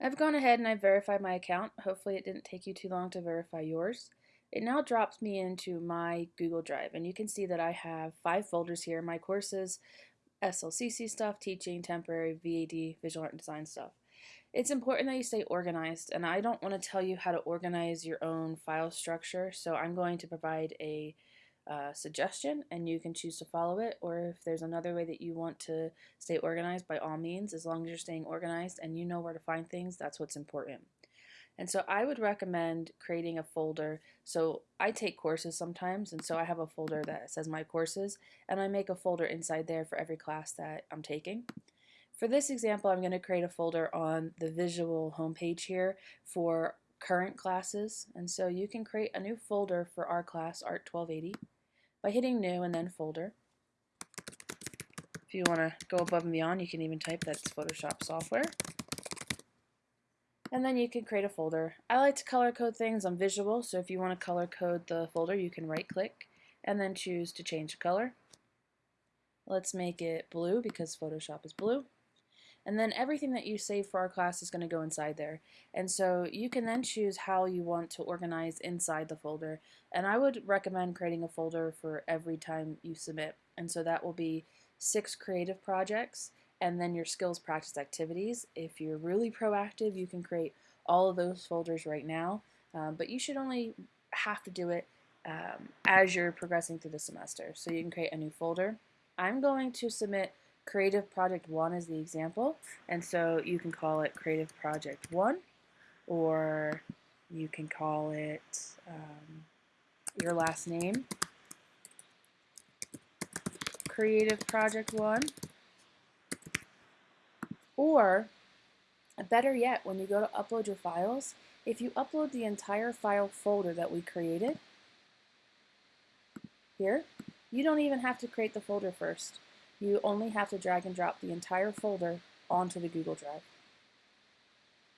I've gone ahead and I've verified my account. Hopefully it didn't take you too long to verify yours. It now drops me into my Google Drive and you can see that I have five folders here. My courses, SLCC stuff, teaching, temporary, VAD, visual art and design stuff. It's important that you stay organized and I don't want to tell you how to organize your own file structure so I'm going to provide a suggestion and you can choose to follow it or if there's another way that you want to stay organized by all means as long as you're staying organized and you know where to find things that's what's important. And so I would recommend creating a folder. So I take courses sometimes and so I have a folder that says my courses and I make a folder inside there for every class that I'm taking. For this example I'm going to create a folder on the visual homepage here for current classes and so you can create a new folder for our class Art 1280 by hitting new and then folder. If you want to go above and beyond, you can even type that's Photoshop software. And then you can create a folder. I like to color code things on visual, so if you want to color code the folder, you can right click and then choose to change color. Let's make it blue because Photoshop is blue. And then everything that you save for our class is going to go inside there. And so you can then choose how you want to organize inside the folder. And I would recommend creating a folder for every time you submit. And so that will be six creative projects and then your skills practice activities. If you're really proactive, you can create all of those folders right now. Um, but you should only have to do it um, as you're progressing through the semester. So you can create a new folder. I'm going to submit Creative Project 1 is the example, and so you can call it Creative Project 1, or you can call it um, your last name, Creative Project 1, or better yet, when you go to upload your files, if you upload the entire file folder that we created, here, you don't even have to create the folder first. You only have to drag and drop the entire folder onto the Google Drive.